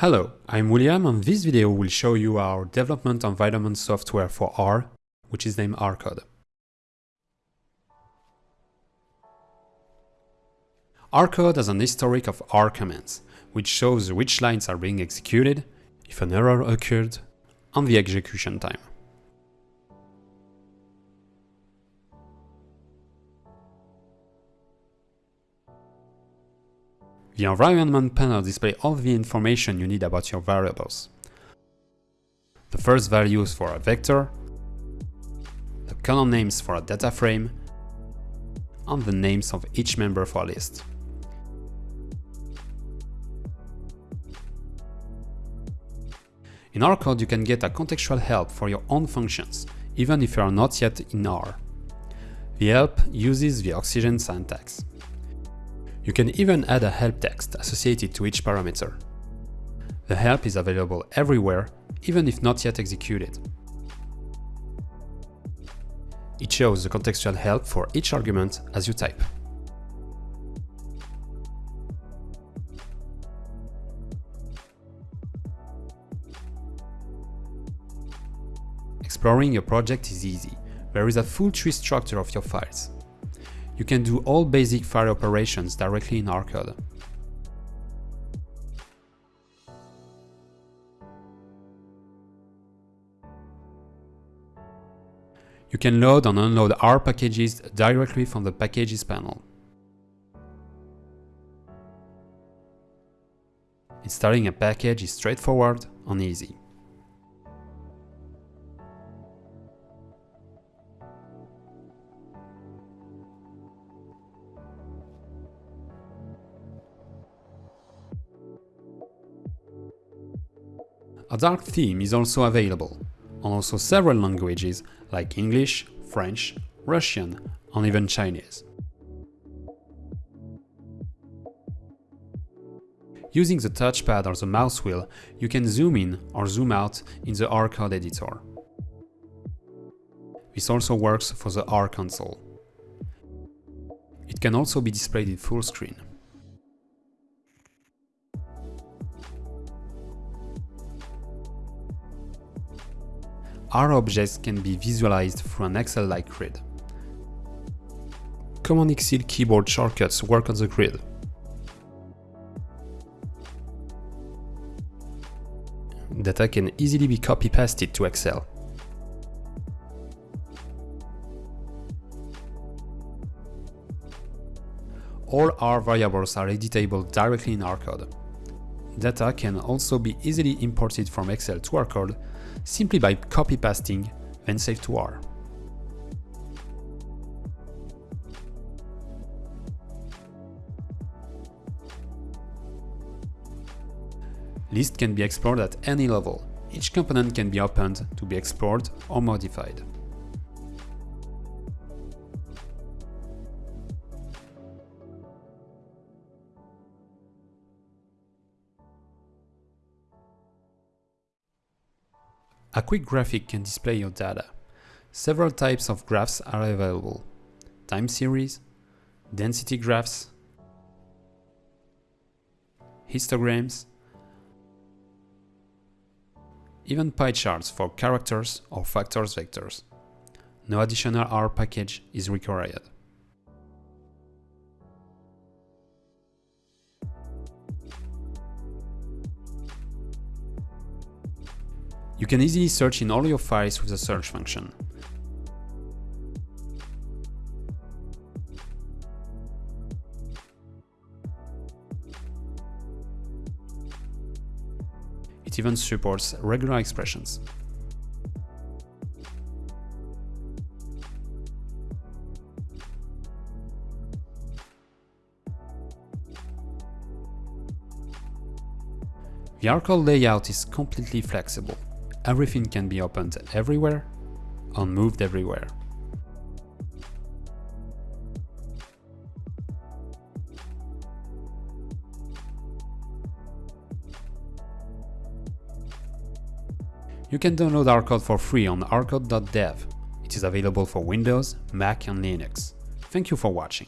Hello, I'm William and this video will show you our development environment software for R, which is named RCode. RCode has an historic of R commands, which shows which lines are being executed, if an error occurred, and the execution time. The environment panel displays all the information you need about your variables. The first values for a vector, the column names for a data frame, and the names of each member for a list. In RCode you can get a contextual help for your own functions, even if you are not yet in R. The help uses the roxygen syntax. You can even add a help text associated to each parameter. The help is available everywhere, even if not yet executed. It shows the contextual help for each argument as you type. Exploring your project is easy. There is a full tree structure of your files. You can do all basic file operations directly in RCode. You can load and unload R packages directly from the Packages panel. Installing a package is straightforward and easy. A dark theme is also available, and also several languages like English, French, Russian, and even Chinese. Using the touchpad or the mouse wheel, you can zoom in or zoom out in the R code editor. This also works for the R console. It can also be displayed in full screen. R objects can be visualized through an Excel-like grid. Common Excel keyboard shortcuts work on the grid. Data can easily be copy-pasted to Excel. All R variables are editable directly in RCode. Data can also be easily imported from Excel to RCode simply by copy-pasting, then save to R. List can be explored at any level. Each component can be opened to be explored or modified. A quick graphic can display your data. Several types of graphs are available. Time series, density graphs, histograms, even pie charts for characters or factors vectors. No additional R package is required. You can easily search in all your files with the search function. It even supports regular expressions. The RCode layout is completely flexible everything can be opened everywhere and moved everywhere. You can download RCode for free on rcode.dev. It is available for Windows, Mac and Linux. Thank you for watching.